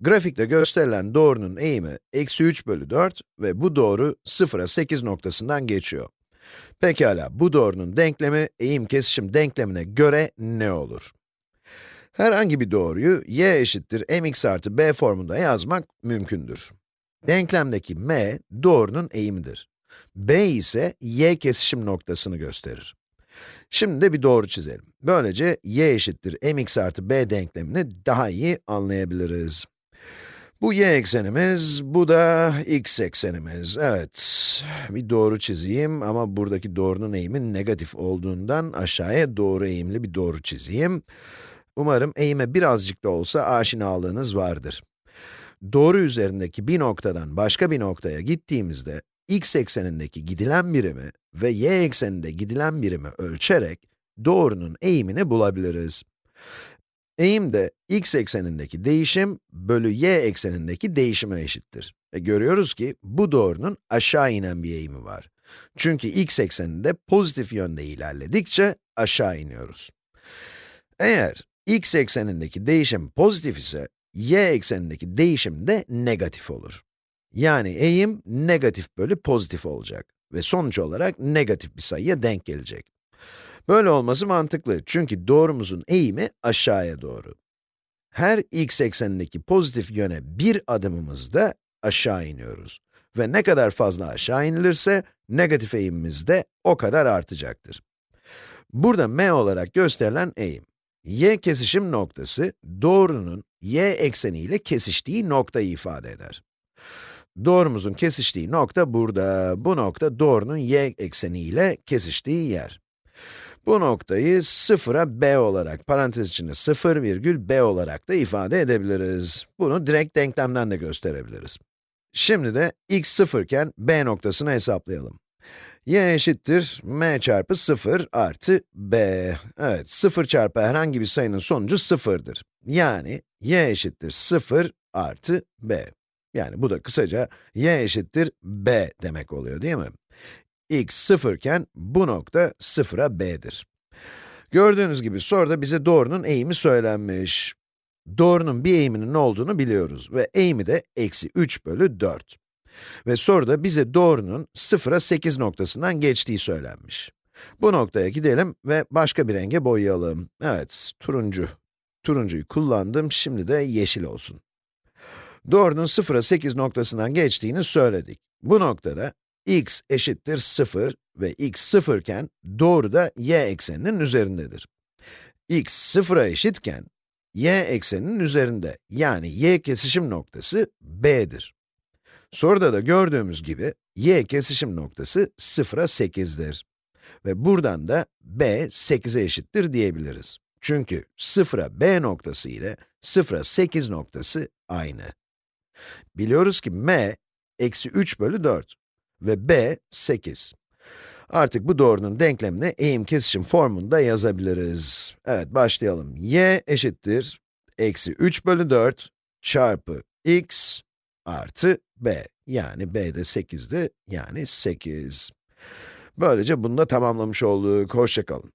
Grafikte gösterilen doğrunun eğimi eksi 3 bölü 4 ve bu doğru 0'a 8 noktasından geçiyor. Pekala, bu doğrunun denklemi eğim kesişim denklemine göre ne olur? Herhangi bir doğruyu y eşittir mx artı b formunda yazmak mümkündür. Denklemdeki m, doğrunun eğimidir. b ise y kesişim noktasını gösterir. Şimdi de bir doğru çizelim. Böylece y eşittir mx artı b denklemini daha iyi anlayabiliriz. Bu y eksenimiz, bu da x eksenimiz. Evet, bir doğru çizeyim ama buradaki doğrunun eğimi negatif olduğundan aşağıya doğru eğimli bir doğru çizeyim. Umarım eğime birazcık da olsa aşinalığınız vardır. Doğru üzerindeki bir noktadan başka bir noktaya gittiğimizde, x eksenindeki gidilen birimi ve y ekseninde gidilen birimi ölçerek doğrunun eğimini bulabiliriz. Eğim de x eksenindeki değişim bölü y eksenindeki değişime eşittir. E görüyoruz ki bu doğrunun aşağı inen bir eğimi var. Çünkü x ekseninde pozitif yönde ilerledikçe aşağı iniyoruz. Eğer x eksenindeki değişim pozitif ise, y eksenindeki değişim de negatif olur. Yani eğim negatif bölü pozitif olacak ve sonuç olarak negatif bir sayıya denk gelecek. Böyle olması mantıklı çünkü doğrumuzun eğimi aşağıya doğru. Her x eksenindeki pozitif yöne bir adımımızda aşağı iniyoruz. Ve ne kadar fazla aşağı inilirse, negatif eğimimiz de o kadar artacaktır. Burada m olarak gösterilen eğim, y kesişim noktası, doğrunun y ekseni ile kesiştiği noktayı ifade eder. Doğrumuzun kesiştiği nokta burada, bu nokta doğrunun y ekseni ile kesiştiği yer. Bu noktayı sıfıra b olarak, parantez içinde 0 virgül b olarak da ifade edebiliriz. Bunu direkt denklemden de gösterebiliriz. Şimdi de x 0 iken b noktasını hesaplayalım. y eşittir m çarpı 0 artı b. Evet, 0 çarpı herhangi bir sayının sonucu 0'dır. Yani y eşittir 0 artı b. Yani bu da kısaca y eşittir b demek oluyor değil mi? X 0 iken bu nokta 0'a b'dir. Gördüğünüz gibi soruda bize doğrunun eğimi söylenmiş. Doğrunun bir eğiminin olduğunu biliyoruz ve eğimi de eksi 3 bölü 4. Ve soruda bize doğrunun 0'a 8 noktasından geçtiği söylenmiş. Bu noktaya gidelim ve başka bir renge boyayalım. Evet, turuncu. Turuncuyu kullandım, şimdi de yeşil olsun. Doğrunun 0'a 8 noktasından geçtiğini söyledik. Bu noktada x eşittir 0 ve x 0 iken doğru da y ekseninin üzerindedir. x 0'a eşitken y ekseninin üzerinde yani y kesişim noktası b'dir. Soruda da gördüğümüz gibi y kesişim noktası 0'a 8'dir. Ve buradan da b 8'e eşittir diyebiliriz. Çünkü 0'a b noktası ile 0'a 8 noktası aynı. Biliyoruz ki m, eksi 3 bölü 4 ve b, 8. Artık bu doğrunun denklemini eğim kesişim formunda yazabiliriz. Evet, başlayalım. y eşittir, eksi 3 bölü 4 çarpı x artı b. Yani b de 8'di, yani 8. Böylece bunu da tamamlamış olduk. Hoşçakalın.